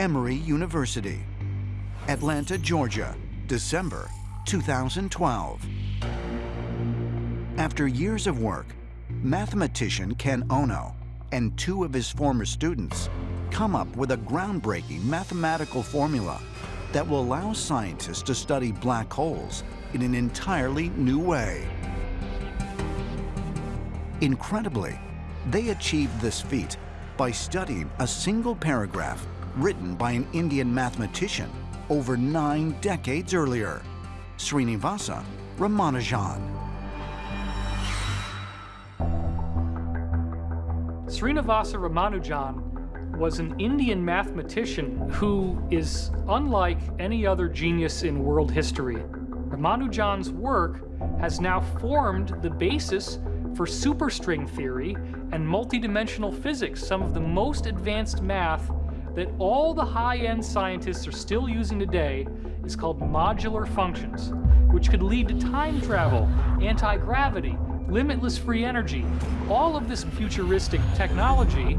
Emory University. Atlanta, Georgia, December 2012. After years of work, mathematician Ken Ono and two of his former students come up with a groundbreaking mathematical formula that will allow scientists to study black holes in an entirely new way. Incredibly, they achieved this feat by studying a single paragraph written by an Indian mathematician over nine decades earlier, Srinivasa Ramanujan. Srinivasa Ramanujan was an Indian mathematician who is unlike any other genius in world history. Ramanujan's work has now formed the basis for superstring theory and multidimensional physics, some of the most advanced math that all the high-end scientists are still using today is called modular functions, which could lead to time travel, anti-gravity, limitless free energy, all of this futuristic technology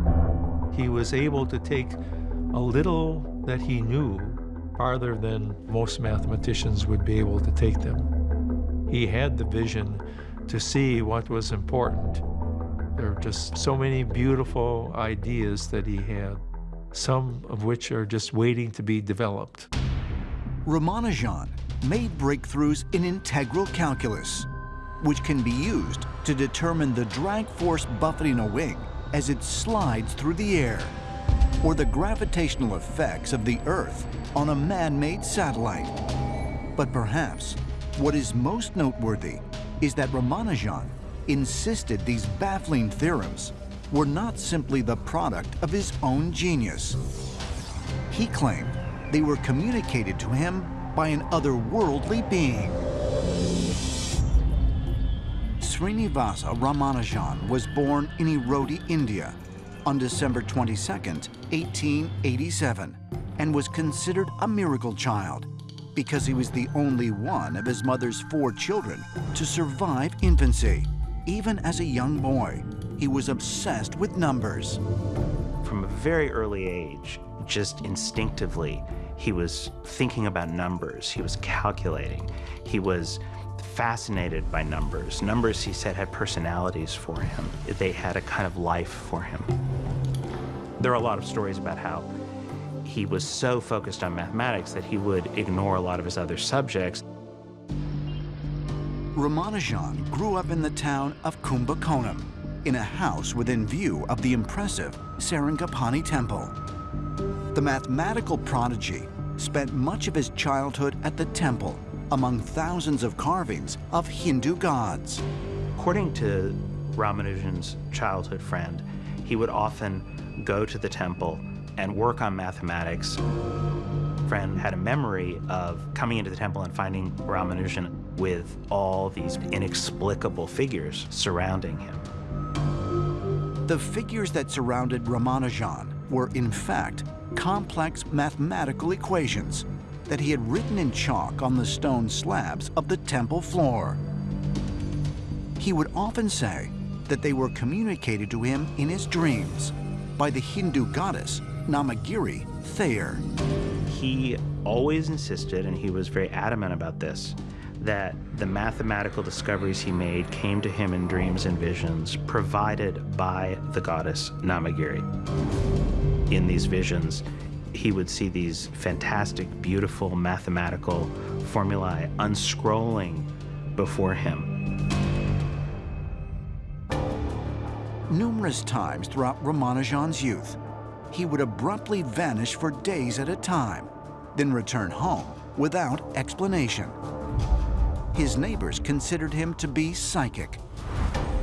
he was able to take a little that he knew farther than most mathematicians would be able to take them. He had the vision to see what was important. There are just so many beautiful ideas that he had, some of which are just waiting to be developed. Ramanujan made breakthroughs in integral calculus, which can be used to determine the drag force buffeting a wing as it slides through the air, or the gravitational effects of the Earth on a man-made satellite. But perhaps what is most noteworthy is that Ramanujan insisted these baffling theorems were not simply the product of his own genius. He claimed they were communicated to him by an otherworldly being. Srinivasa Ramanujan was born in Erode, India on December 22, 1887, and was considered a miracle child because he was the only one of his mother's four children to survive infancy. Even as a young boy, he was obsessed with numbers. From a very early age, just instinctively, he was thinking about numbers. He was calculating. He was fascinated by numbers. Numbers, he said, had personalities for him. They had a kind of life for him. There are a lot of stories about how he was so focused on mathematics that he would ignore a lot of his other subjects. Ramanujan grew up in the town of Kumbakonam, in a house within view of the impressive Sarangapani Temple. The mathematical prodigy spent much of his childhood at the temple among thousands of carvings of Hindu gods. According to Ramanujan's childhood friend, he would often go to the temple and work on mathematics. Friend had a memory of coming into the temple and finding Ramanujan with all these inexplicable figures surrounding him. The figures that surrounded Ramanujan were, in fact, complex mathematical equations that he had written in chalk on the stone slabs of the temple floor. He would often say that they were communicated to him in his dreams by the Hindu goddess Namagiri Thayar. He always insisted, and he was very adamant about this, that the mathematical discoveries he made came to him in dreams and visions provided by the goddess Namagiri. In these visions, he would see these fantastic, beautiful mathematical formulae unscrolling before him. Numerous times throughout Ramanujan's youth, he would abruptly vanish for days at a time, then return home without explanation. His neighbors considered him to be psychic,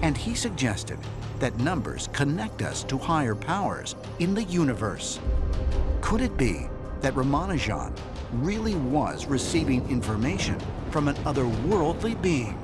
and he suggested that numbers connect us to higher powers in the universe. Could it be that Ramanujan really was receiving information from an otherworldly being?